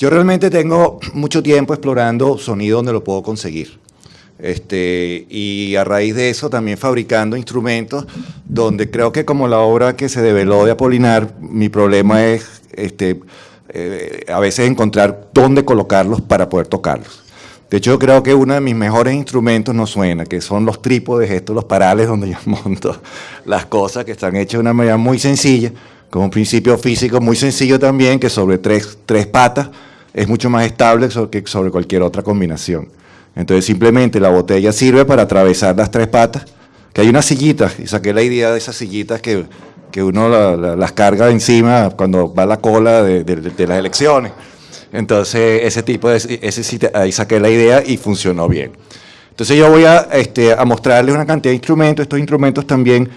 Yo realmente tengo mucho tiempo explorando sonido donde lo puedo conseguir. Este, y a raíz de eso también fabricando instrumentos donde creo que como la obra que se develó de Apolinar, mi problema es este, eh, a veces encontrar dónde colocarlos para poder tocarlos. De hecho, creo que uno de mis mejores instrumentos no suena, que son los trípodes, estos, los parales donde yo monto las cosas que están hechas de una manera muy sencilla, con un principio físico muy sencillo también, que sobre tres, tres patas es mucho más estable que sobre cualquier otra combinación. Entonces simplemente la botella sirve para atravesar las tres patas, que hay unas sillitas, y saqué la idea de esas sillitas que, que uno las carga encima cuando va la cola de, las elecciones. Entonces ese tipo de, ese, ahí saqué la idea y funcionó bien. Entonces yo voy a, este, a mostrarles una cantidad de instrumentos, estos instrumentos también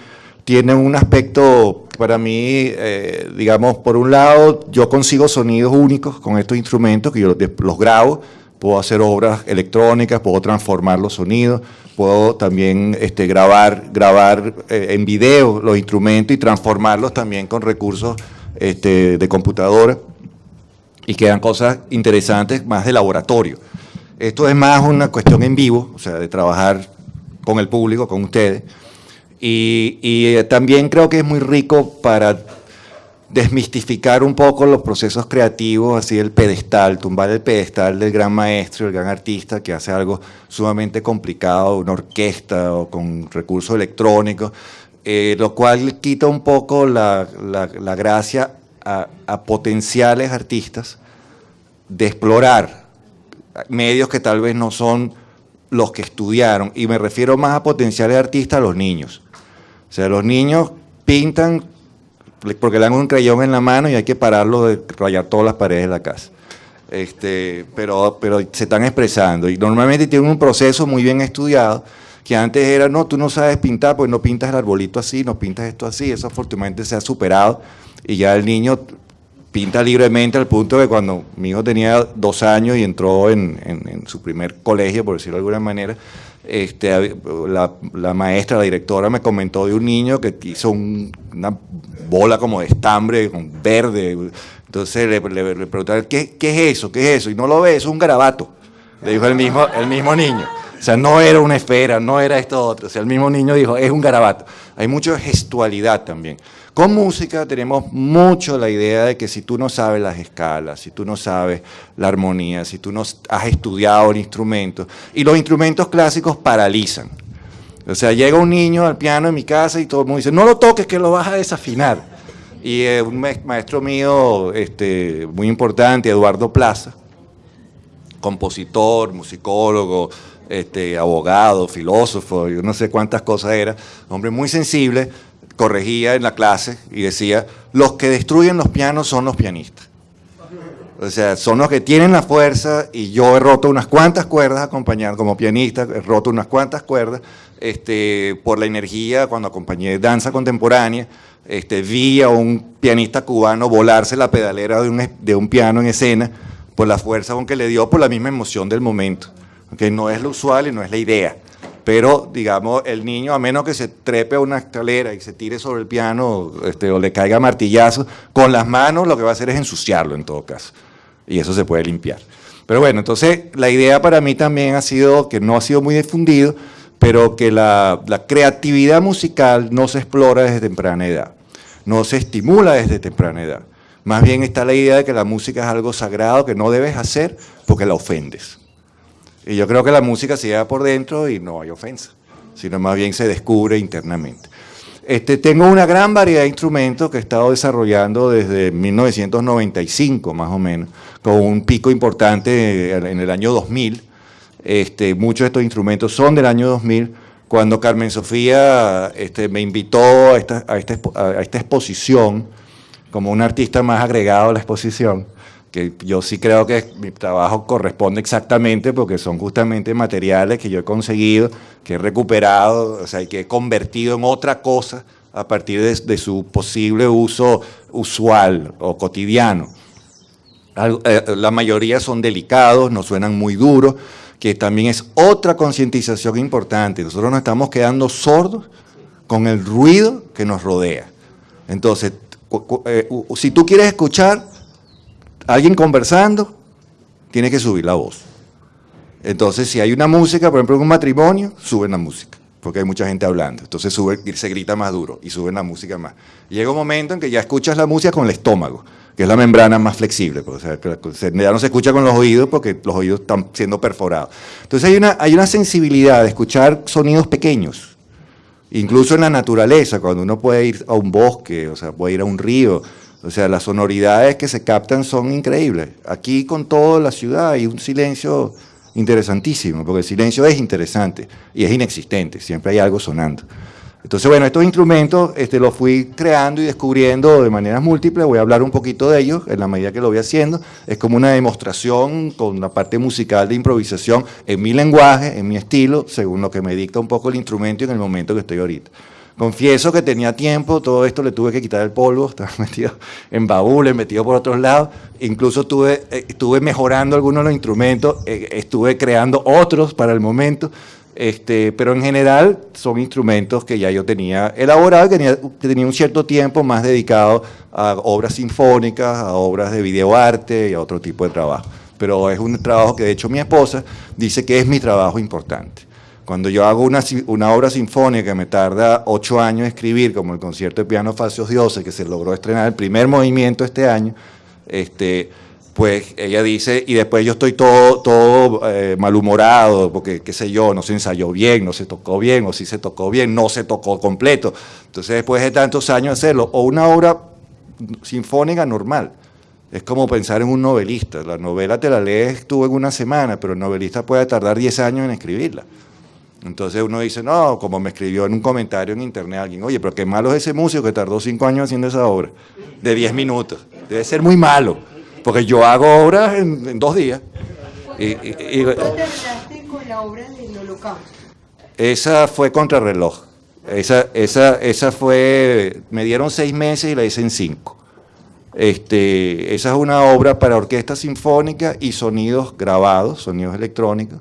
tienen un aspecto para mí, eh, digamos, por un lado, yo consigo sonidos únicos con estos instrumentos, que yo los, grabo, puedo hacer obras electrónicas, puedo transformar los sonidos, puedo también este, grabar, grabar eh, en video los instrumentos y transformarlos también con recursos este, de computadora y quedan cosas interesantes más de laboratorio. Esto es más una cuestión en vivo, o sea, de trabajar con el público, con ustedes, y, eh, también creo que es muy rico para desmistificar un poco los procesos creativos, así el pedestal, tumbar el pedestal del gran maestro, el gran artista que hace algo sumamente complicado, una orquesta o con recursos electrónicos, eh, lo cual quita un poco la, gracia a, a, potenciales artistas de explorar medios que tal vez no son los que estudiaron, y me refiero más a potenciales artistas, los niños. O sea, los niños pintan porque le dan un crayón en la mano y hay que pararlo de rayar todas las paredes de la casa. Este, pero, pero se están expresando y normalmente tienen un proceso muy bien estudiado que antes era, no, tú no sabes pintar, pues no pintas el arbolito así, no pintas esto así, eso afortunadamente se ha superado y ya el niño pinta libremente al punto de cuando mi hijo tenía dos años y entró en, en su primer colegio, por decirlo de alguna manera, este, la, maestra, la directora me comentó de un niño que hizo una bola como de estambre con verde. Entonces le, le, preguntaron, ¿qué, ¿qué, es eso? ¿Qué es eso? Y no lo ve, es un garabato. Le dijo el mismo, el mismo niño. O sea, no era una esfera, no era esto otro. O sea, el mismo niño dijo, es un garabato. Hay mucha gestualidad también. Con música tenemos mucho la idea de que si tú no sabes las escalas, si tú no sabes la armonía, si tú no has estudiado el instrumento, y los instrumentos clásicos paralizan. O sea, llega un niño al piano en mi casa y todo el mundo dice, no lo toques que lo vas a desafinar. Y eh, un maestro mío este, muy importante, Eduardo Plaza, compositor, musicólogo, este, abogado, filósofo, yo no sé cuántas cosas era, hombre muy sensible, corregía en la clase y decía, los que destruyen los pianos son los pianistas. O sea, son los que tienen la fuerza y yo he roto unas cuantas cuerdas acompañando como pianista, he roto unas cuantas cuerdas este, por la energía cuando acompañé danza contemporánea, este, vi a un pianista cubano volarse la pedalera de un, de un piano en escena por la fuerza con que le dio, por la misma emoción del momento, que no es lo usual y no es la idea pero digamos, el niño, a menos que se trepe a una escalera y se tire sobre el piano este, o le caiga martillazo, con las manos lo que va a hacer es ensuciarlo en todo caso, y eso se puede limpiar. Pero bueno, entonces la idea para mí también ha sido, que no ha sido muy difundido, pero que la creatividad musical no se explora desde temprana edad, no se estimula desde temprana edad. Más bien está la idea de que la música es algo sagrado que no debes hacer porque la ofendes. Y yo creo que la música se lleva por dentro y no hay ofensa, sino más bien se descubre internamente. Este, tengo una gran variedad de instrumentos que he estado desarrollando desde 1995 más o menos, con un pico importante en el año 2000. Este, muchos de estos instrumentos son del año 2000, cuando Carmen Sofía este, me invitó a esta, a, esta, a esta exposición como un artista más agregado a la exposición que yo sí creo que mi trabajo corresponde exactamente porque son justamente materiales que yo he conseguido, que he recuperado, o sea, que he convertido en otra cosa a partir de, su posible uso usual o cotidiano. Eh, la mayoría son delicados, no suenan muy duros, que también es otra concientización importante. Nosotros nos estamos quedando sordos con el ruido que nos rodea. Entonces, eh, si tú quieres escuchar, alguien conversando, tienes que subir la voz. Entonces, si hay una música, por ejemplo, en un matrimonio, suben la música, porque hay mucha gente hablando. Entonces se grita más duro y suben la música más. Llega un momento en que ya escuchas la música con el estómago, que es la membrana más flexible. Pues, o sea, ya no se escucha con los oídos porque los oídos están siendo perforados. Entonces hay una, hay una sensibilidad de escuchar sonidos pequeños, incluso en la naturaleza, cuando uno puede ir a un bosque, o sea, puede ir a un río, o sea, las sonoridades que se captan son increíbles. Aquí con toda la ciudad hay un silencio interesantísimo, porque el silencio es interesante y es inexistente, siempre hay algo sonando. Entonces, bueno, estos instrumentos este, los fui creando y descubriendo de maneras múltiples, voy a hablar un poquito de ellos en la medida que lo voy haciendo, es como una demostración con la parte musical de improvisación en mi lenguaje, en mi estilo, según lo que me dicta un poco el instrumento y en el momento que estoy ahorita. Confieso que tenía tiempo, todo esto le tuve que quitar el polvo, estaba metido en baúles, metido por otros lados, incluso estuve, eh, estuve mejorando algunos de los instrumentos, eh, estuve creando otros para el momento, este, pero en general son instrumentos que ya yo tenía elaborado, que tenía, tenía un cierto tiempo más dedicado a obras sinfónicas, a obras de videoarte y a otro tipo de trabajo. Pero es un trabajo que de hecho mi esposa dice que es mi trabajo importante. Cuando yo hago una, una, obra sinfónica que me tarda ocho años escribir, como el concierto de piano Falsos Dioses, que se logró estrenar el primer movimiento este año, este, pues ella dice, y después yo estoy todo, todo eh, malhumorado, porque qué sé yo, no se ensayó bien, no se tocó bien, o si se tocó bien, no se tocó completo. Entonces después de tantos años hacerlo, o una obra sinfónica normal, es como pensar en un novelista. La novela te la lees tú en una semana, pero el novelista puede tardar 10 años en escribirla. Entonces uno dice, no, como me escribió en un comentario en internet alguien, oye, pero qué malo es ese músico que tardó cinco años haciendo esa obra, de diez minutos. Debe ser muy malo, porque yo hago obras en, dos días. Y, y, terminaste con la obra del holocausto? Esa fue contrarreloj. Esa, esa, esa fue, me dieron seis meses y la hice en cinco. Este, esa es una obra para orquesta sinfónica y sonidos grabados, sonidos electrónicos.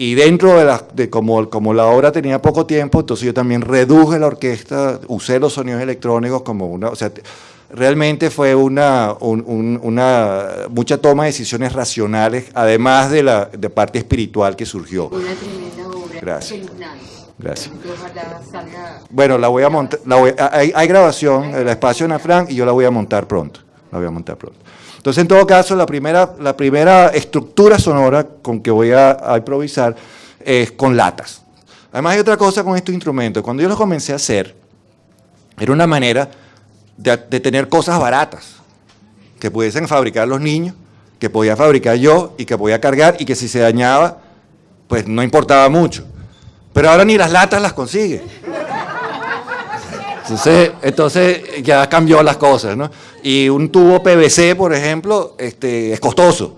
Y dentro de, la, de como, como la obra tenía poco tiempo, entonces yo también reduje la orquesta, usé los sonidos electrónicos como una, o sea, realmente fue una, una mucha toma de decisiones racionales, además de la de parte espiritual que surgió. Una tremenda obra. Gracias. Gracias. Bueno, la voy a montar, hay, hay, grabación, el espacio en Afran, y yo la voy a montar pronto. La voy a montar pronto. Entonces, en todo caso, la primera, la primera estructura sonora con que voy a, improvisar es con latas. Además, hay otra cosa con estos instrumentos. Cuando yo los comencé a hacer, era una manera de, tener cosas baratas que pudiesen fabricar los niños, que podía fabricar yo y que podía cargar y que si se dañaba, pues no importaba mucho. Pero ahora ni las latas las consigue. Entonces, entonces ya cambió las cosas, ¿no? Y un tubo PVC, por ejemplo, este, es costoso.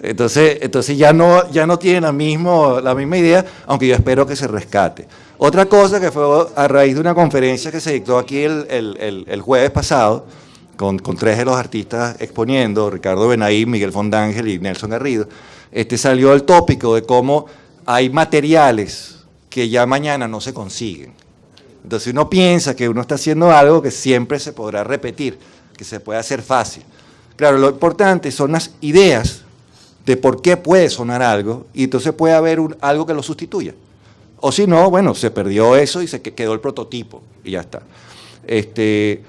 Entonces, entonces ya no, ya no tiene la, mismo, la misma idea, aunque yo espero que se rescate. Otra cosa que fue a raíz de una conferencia que se dictó aquí el, el, el, jueves pasado, con, con, tres de los artistas exponiendo, Ricardo Benaí, Miguel Fondángel y Nelson Garrido, este, salió el tópico de cómo hay materiales que ya mañana no se consiguen entonces uno piensa que uno está haciendo algo que siempre se podrá repetir, que se puede hacer fácil. Claro, lo importante son las ideas de por qué puede sonar algo y entonces puede haber algo que lo sustituya. O si no, bueno, se perdió eso y se quedó el prototipo y ya está. Este,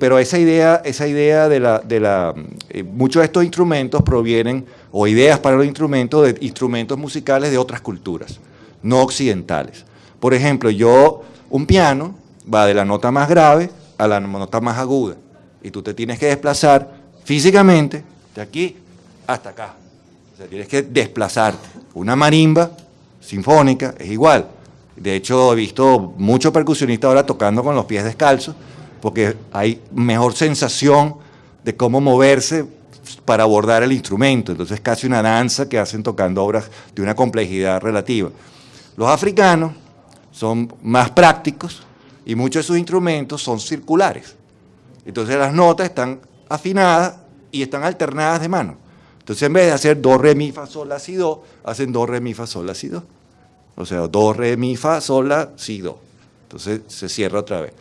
pero esa idea, esa idea de la, de la, eh, muchos de estos instrumentos provienen, o ideas para los instrumentos, de instrumentos musicales de otras culturas, no occidentales. Por ejemplo, yo un piano va de la nota más grave a la nota más aguda y tú te tienes que desplazar físicamente de aquí hasta acá. O sea, tienes que desplazarte. Una marimba sinfónica es igual. De hecho, he visto muchos percusionistas ahora tocando con los pies descalzos porque hay mejor sensación de cómo moverse para abordar el instrumento. Entonces es casi una danza que hacen tocando obras de una complejidad relativa. Los africanos son más prácticos y muchos de sus instrumentos son circulares. Entonces las notas están afinadas y están alternadas de mano. Entonces en vez de hacer do, re, mi, fa, sol, la, si, do, hacen do, re, mi, fa, sol, la, si, do. O sea, do, re, mi, fa, sol, la, si, do. Entonces se cierra otra vez.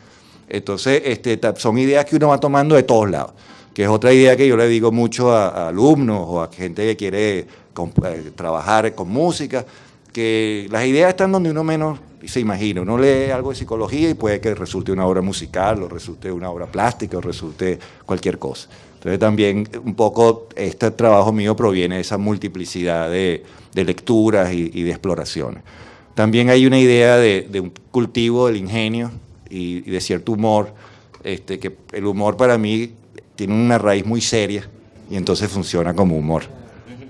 Entonces este, son ideas que uno va tomando de todos lados. que es otra idea que yo le digo mucho a, alumnos o a gente que quiere eh, trabajar con música, que las ideas están donde uno menos se imagina. Uno lee algo de psicología y puede que resulte una obra musical, o resulte una obra plástica, o resulte cualquier cosa. Entonces también un poco este trabajo mío proviene de esa multiplicidad de, de lecturas y, y de exploraciones. También hay una idea de, de un cultivo del ingenio y, y de cierto humor, este, que el humor para mí tiene una raíz muy seria y entonces funciona como humor.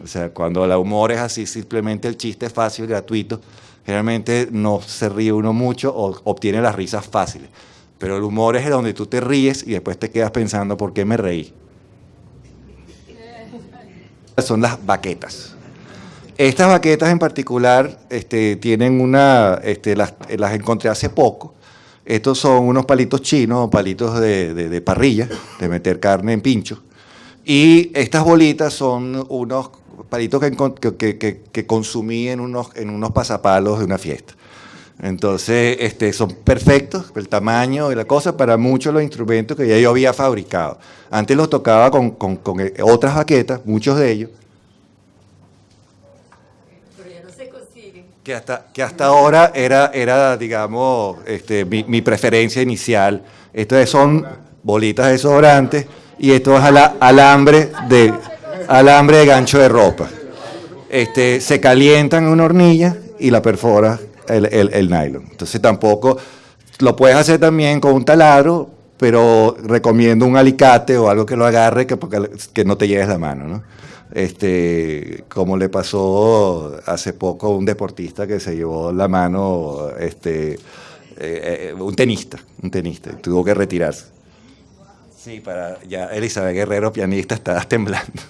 O sea, cuando el humor es así, simplemente el chiste fácil, gratuito, generalmente no se ríe uno mucho o obtiene las risas fáciles. Pero el humor es donde tú te ríes y después te quedas pensando por qué me reí. Son las baquetas. Estas baquetas en particular este, tienen una, este, las, las encontré hace poco. Estos son unos palitos chinos, palitos de- de parrilla, de meter carne en pincho. Y estas bolitas son unos palitos que, encon- que, que- que- que consumí en unos, en unos pasapalos de una fiesta. Entonces, este, son perfectos, el tamaño y la cosa, para muchos de los instrumentos que ya yo había fabricado. Antes los tocaba con, con- con, eh, otras baquetas, muchos de ellos, Pero ya no se consiguen. que hasta, que hasta ahora era, era digamos, este, mi, mi preferencia inicial. Estas son bolitas desodorantes y esto es ala- alambre de, alambre de gancho de ropa. Este, se calientan en una hornilla y la perfora el, el- el nylon. Entonces tampoco lo puedes hacer también con un taladro, pero recomiendo un alicate o algo que lo agarre que, porque- que no te lleves la mano, ¿no? Este, como le pasó hace poco a un deportista que se llevó la mano, este, eh, eh, un tenista, un tenista, tuvo que retirarse. Sí, para ya Elizabeth Guerrero, pianista, estaba temblando.